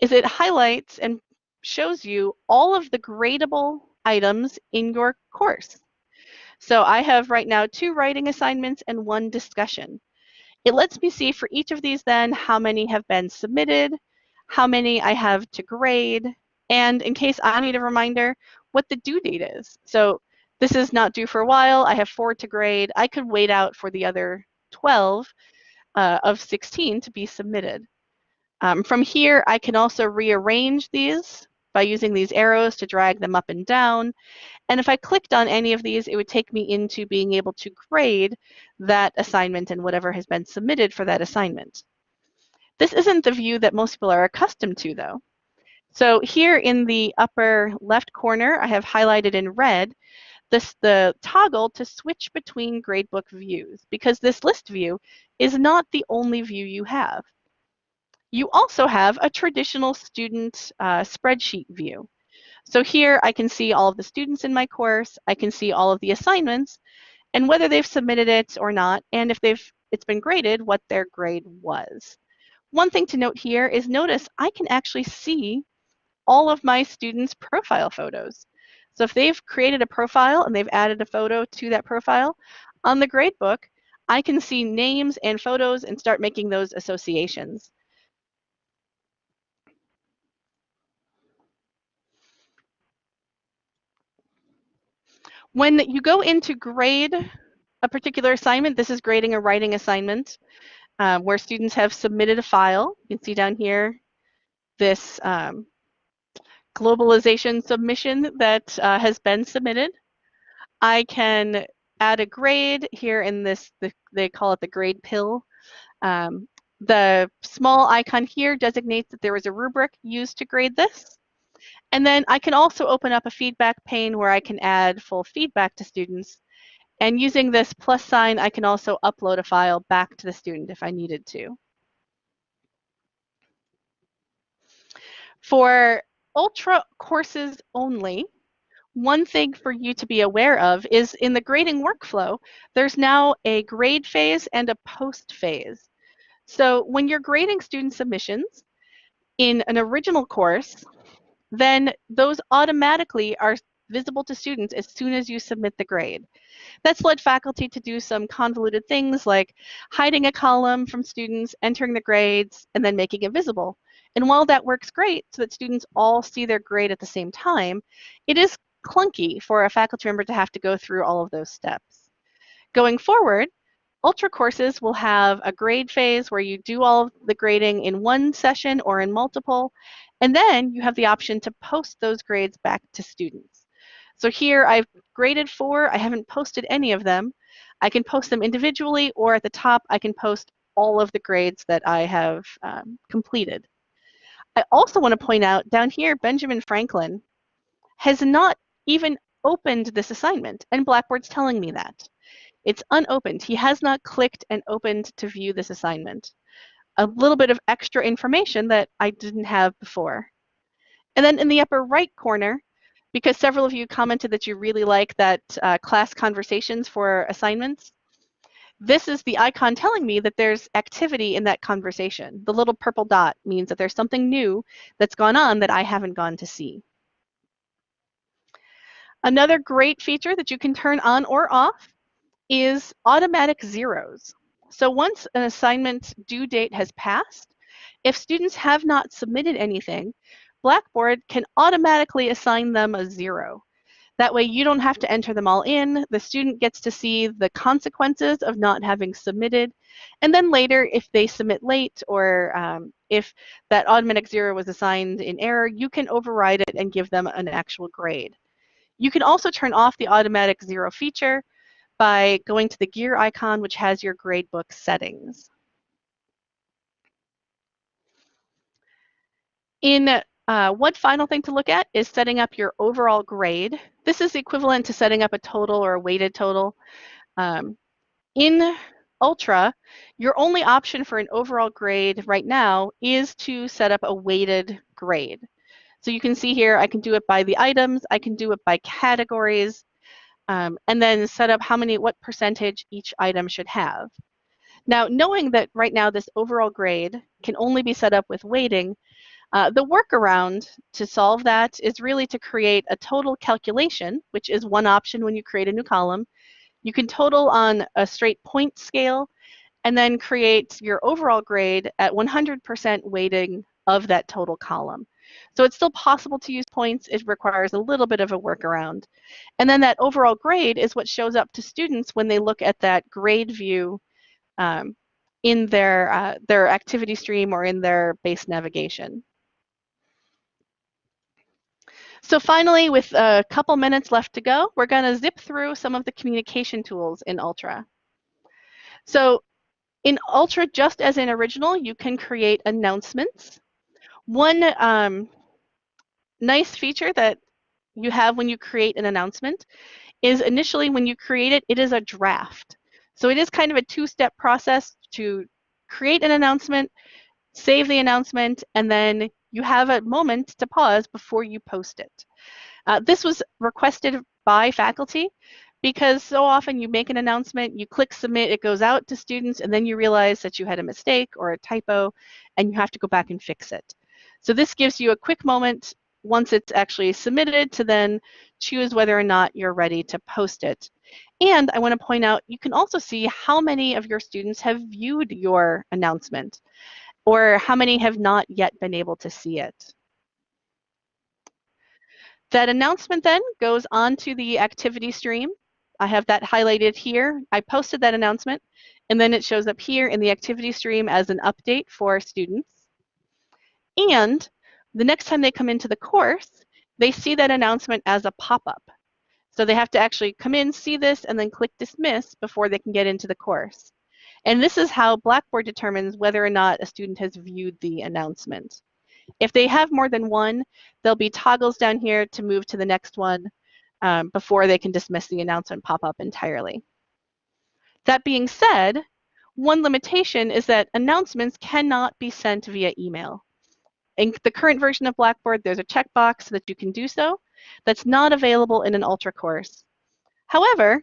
is it highlights and shows you all of the gradable items in your course. So I have right now two writing assignments and one discussion. It lets me see for each of these then how many have been submitted, how many I have to grade, and in case I need a reminder, what the due date is. So this is not due for a while. I have four to grade. I could wait out for the other 12 uh, of 16 to be submitted. Um, from here, I can also rearrange these by using these arrows to drag them up and down. And if I clicked on any of these, it would take me into being able to grade that assignment and whatever has been submitted for that assignment. This isn't the view that most people are accustomed to, though. So here in the upper left corner, I have highlighted in red this, the toggle to switch between gradebook views because this list view is not the only view you have. You also have a traditional student uh, spreadsheet view. So here I can see all of the students in my course, I can see all of the assignments, and whether they've submitted it or not, and if they've it's been graded, what their grade was. One thing to note here is notice I can actually see all of my students' profile photos. So if they've created a profile and they've added a photo to that profile, on the gradebook, I can see names and photos and start making those associations. When you go into grade a particular assignment, this is grading a writing assignment um, where students have submitted a file. You can see down here this um, globalization submission that uh, has been submitted. I can add a grade here in this, the, they call it the grade pill. Um, the small icon here designates that there was a rubric used to grade this. And then I can also open up a feedback pane where I can add full feedback to students. And using this plus sign, I can also upload a file back to the student if I needed to. For Ultra courses only, one thing for you to be aware of is in the grading workflow, there's now a grade phase and a post phase. So when you're grading student submissions in an original course, then those automatically are visible to students as soon as you submit the grade. That's led faculty to do some convoluted things like hiding a column from students, entering the grades, and then making it visible. And while that works great so that students all see their grade at the same time, it is clunky for a faculty member to have to go through all of those steps. Going forward, Ultra courses will have a grade phase where you do all of the grading in one session or in multiple, and then you have the option to post those grades back to students. So here I've graded four, I haven't posted any of them. I can post them individually or at the top I can post all of the grades that I have um, completed. I also want to point out down here, Benjamin Franklin has not even opened this assignment and Blackboard's telling me that. It's unopened. He has not clicked and opened to view this assignment. A little bit of extra information that I didn't have before. And then in the upper right corner, because several of you commented that you really like that uh, class conversations for assignments, this is the icon telling me that there's activity in that conversation. The little purple dot means that there's something new that's gone on that I haven't gone to see. Another great feature that you can turn on or off is automatic zeros. So once an assignment due date has passed, if students have not submitted anything, Blackboard can automatically assign them a zero. That way you don't have to enter them all in. The student gets to see the consequences of not having submitted. And then later, if they submit late or um, if that automatic zero was assigned in error, you can override it and give them an actual grade. You can also turn off the automatic zero feature by going to the gear icon, which has your gradebook settings. In uh, one final thing to look at is setting up your overall grade. This is equivalent to setting up a total or a weighted total. Um, in Ultra, your only option for an overall grade right now is to set up a weighted grade. So you can see here, I can do it by the items, I can do it by categories, um, and then set up how many, what percentage each item should have. Now, knowing that right now this overall grade can only be set up with weighting, uh, the workaround to solve that is really to create a total calculation, which is one option when you create a new column. You can total on a straight point scale and then create your overall grade at 100% weighting of that total column. So it's still possible to use points. It requires a little bit of a workaround. And then that overall grade is what shows up to students when they look at that grade view um, in their, uh, their activity stream or in their base navigation. So finally, with a couple minutes left to go, we're going to zip through some of the communication tools in Ultra. So in Ultra, just as in Original, you can create announcements. One um, nice feature that you have when you create an announcement is initially when you create it, it is a draft. So it is kind of a two-step process to create an announcement, save the announcement, and then you have a moment to pause before you post it. Uh, this was requested by faculty because so often you make an announcement, you click submit, it goes out to students, and then you realize that you had a mistake or a typo, and you have to go back and fix it. So this gives you a quick moment once it's actually submitted to then choose whether or not you're ready to post it. And I want to point out, you can also see how many of your students have viewed your announcement or how many have not yet been able to see it. That announcement then goes onto the activity stream. I have that highlighted here. I posted that announcement, and then it shows up here in the activity stream as an update for students. And the next time they come into the course, they see that announcement as a pop-up. So they have to actually come in, see this, and then click dismiss before they can get into the course. And this is how Blackboard determines whether or not a student has viewed the announcement. If they have more than one, there'll be toggles down here to move to the next one um, before they can dismiss the announcement pop-up entirely. That being said, one limitation is that announcements cannot be sent via email. In the current version of Blackboard, there's a checkbox that you can do so. That's not available in an Ultra course. However,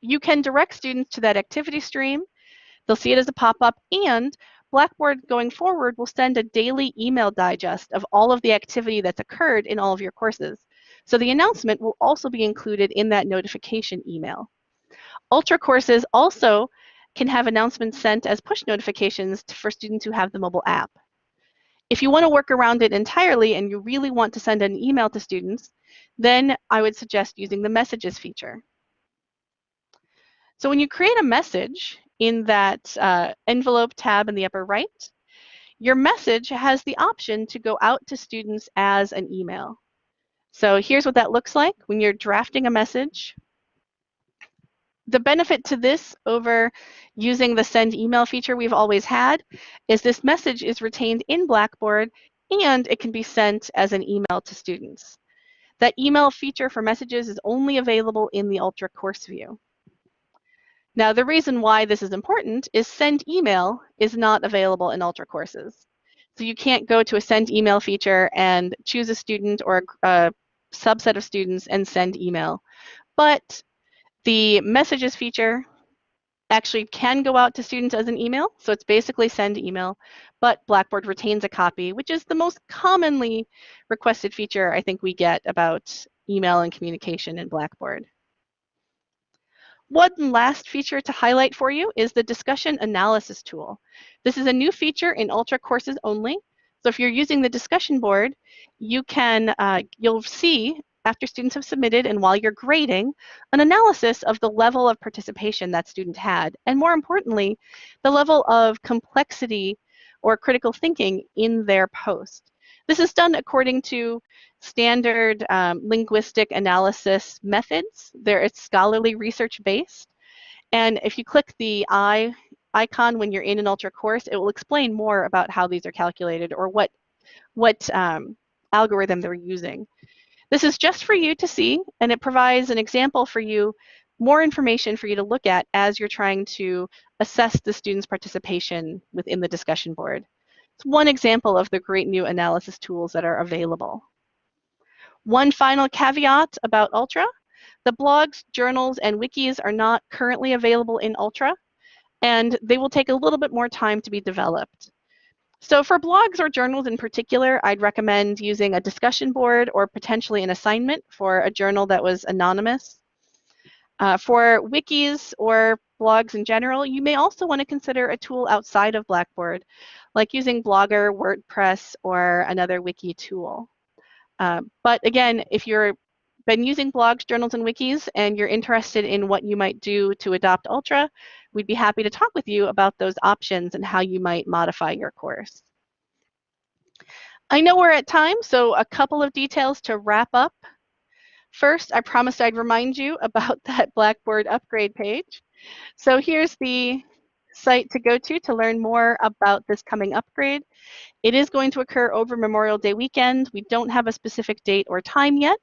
you can direct students to that activity stream. They'll see it as a pop-up and Blackboard going forward will send a daily email digest of all of the activity that's occurred in all of your courses. So the announcement will also be included in that notification email. Ultra courses also can have announcements sent as push notifications for students who have the mobile app. If you want to work around it entirely and you really want to send an email to students, then I would suggest using the messages feature. So when you create a message in that uh, envelope tab in the upper right, your message has the option to go out to students as an email. So here's what that looks like when you're drafting a message. The benefit to this over using the send email feature we've always had is this message is retained in Blackboard and it can be sent as an email to students. That email feature for messages is only available in the Ultra course view. Now, the reason why this is important is send email is not available in Ultra courses. So you can't go to a send email feature and choose a student or a, subset of students and send email. But the messages feature actually can go out to students as an email. So it's basically send email, but Blackboard retains a copy, which is the most commonly requested feature I think we get about email and communication in Blackboard. One last feature to highlight for you is the discussion analysis tool. This is a new feature in Ultra courses only. So if you're using the discussion board, you can, uh, you'll see after students have submitted and while you're grading, an analysis of the level of participation that student had, and more importantly, the level of complexity or critical thinking in their post. This is done according to standard um, linguistic analysis methods. There, it's scholarly research based. And if you click the I icon when you're in an Ultra course, it will explain more about how these are calculated or what, what um, algorithm they're using. This is just for you to see, and it provides an example for you, more information for you to look at as you're trying to assess the student's participation within the discussion board. It's one example of the great new analysis tools that are available. One final caveat about Ultra. The blogs, journals, and wikis are not currently available in Ultra, and they will take a little bit more time to be developed. So for blogs or journals in particular, I'd recommend using a discussion board or potentially an assignment for a journal that was anonymous. Uh, for wikis or blogs in general, you may also want to consider a tool outside of Blackboard, like using Blogger, WordPress, or another wiki tool. Uh, but again, if you've been using blogs, journals, and wikis, and you're interested in what you might do to adopt Ultra, we'd be happy to talk with you about those options and how you might modify your course. I know we're at time, so a couple of details to wrap up. First, I promised I'd remind you about that Blackboard upgrade page. So here's the site to go to to learn more about this coming upgrade. It is going to occur over Memorial Day weekend. We don't have a specific date or time yet,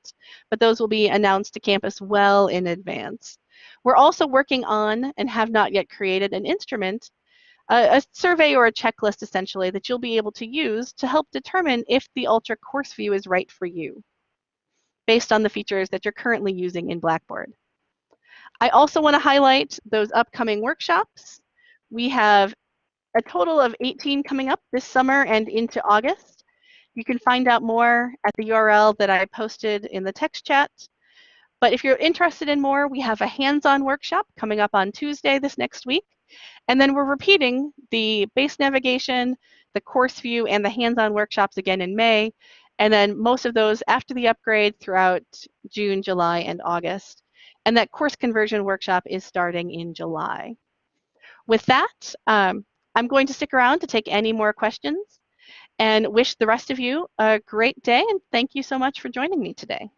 but those will be announced to campus well in advance. We're also working on and have not yet created an instrument, a, a survey or a checklist essentially that you'll be able to use to help determine if the Ultra course view is right for you based on the features that you're currently using in Blackboard. I also want to highlight those upcoming workshops. We have a total of 18 coming up this summer and into August. You can find out more at the URL that I posted in the text chat. But if you're interested in more, we have a hands-on workshop coming up on Tuesday this next week. And then we're repeating the base navigation, the course view, and the hands-on workshops again in May. And then most of those after the upgrade throughout June, July, and August. And that course conversion workshop is starting in July. With that, um, I'm going to stick around to take any more questions and wish the rest of you a great day and thank you so much for joining me today.